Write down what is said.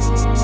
you.